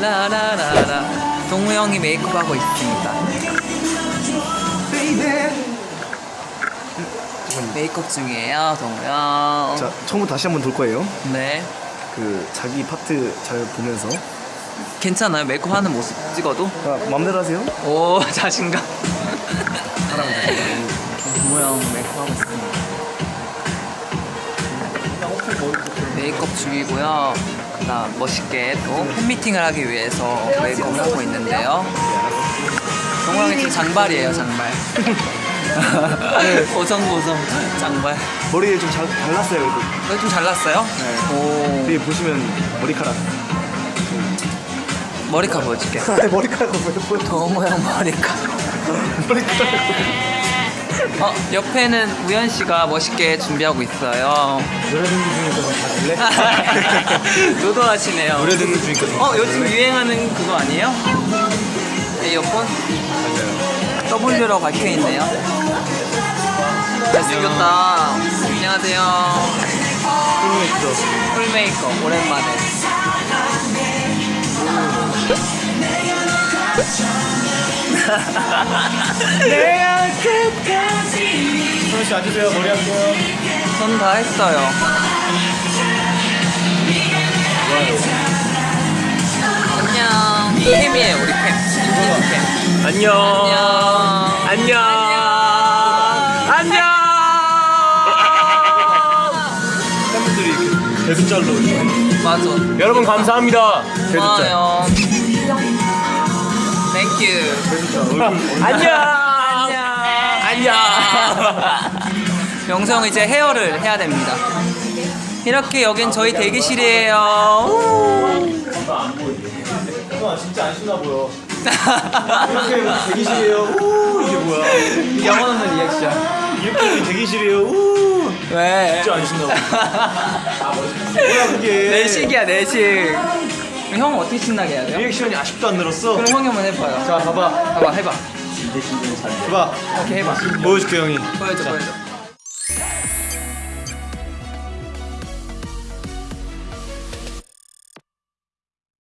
라라라라라 동우 형이 메이크업 하고 있습니다 메이크업 중이에요 동우 형 자 처음부터 다시 한번 돌 거예요 네그 자기 파트 잘 보면서 괜찮아요 메이크업 하는 모습 찍어도? 자 맘대로 하세요 오 자신감 동우 형 메이크업 하고 있습니다 메이크업 중이고요 그다음 멋있게 또 팬미팅을 하기 위해서 메이크업을 하고 있는데요. 동우 형이 지금 장발이에요 장발. 보성보성 장발. 머리를 좀잘 잘랐어요 그래도. 이거 좀 잘났어요? 오. 여기 보시면 머리카락. 머리카락 보여줄게 머리카락을 왜 보여 동우 형 머리카락. 머리카락 어 옆에는 우현 씨가 멋있게 준비하고 있어요 노래 듣는 중이니까 좀 봐줄래? 노도하시네요 노래 듣는 중이니까 좀어 요즘 유행하는 그거 아니에요? 에어폰? W로 박혀 있네요. 잘생겼다. 안녕하세요. 풀메이크업 풀 메이크업 오랜만에. 내가 끝까지 소연 씨 앉으세요 머리 할게요 전 다 했어요. 안녕. 캠이에요 우리 캠. 안녕 안녕. 안녕 안녕. 팬분들이 이렇게 맞아. 여러분 감사합니다 고마워요. Thank you. 안녕 안녕. 영성 이제 헤어를 해야 됩니다. 이렇게 여긴 저희 대기실이에요. 진짜 안 신나 보여 이렇게 대기실이에요 우 이게 뭐야 영혼 없는 리액션. 이렇게 대기실이에요 우 왜? 진짜 안 신나 보여 뭐야 그게 가식이야 가식. 형 어떻게 신나게 해야 돼요? 리액션이 아직도 안 늘었어 그럼 형이 한번 해봐요. 자 봐봐 봐봐 해봐. 봐봐 오케이 해봐. 보여줄게 형이 보여줘 보여줘.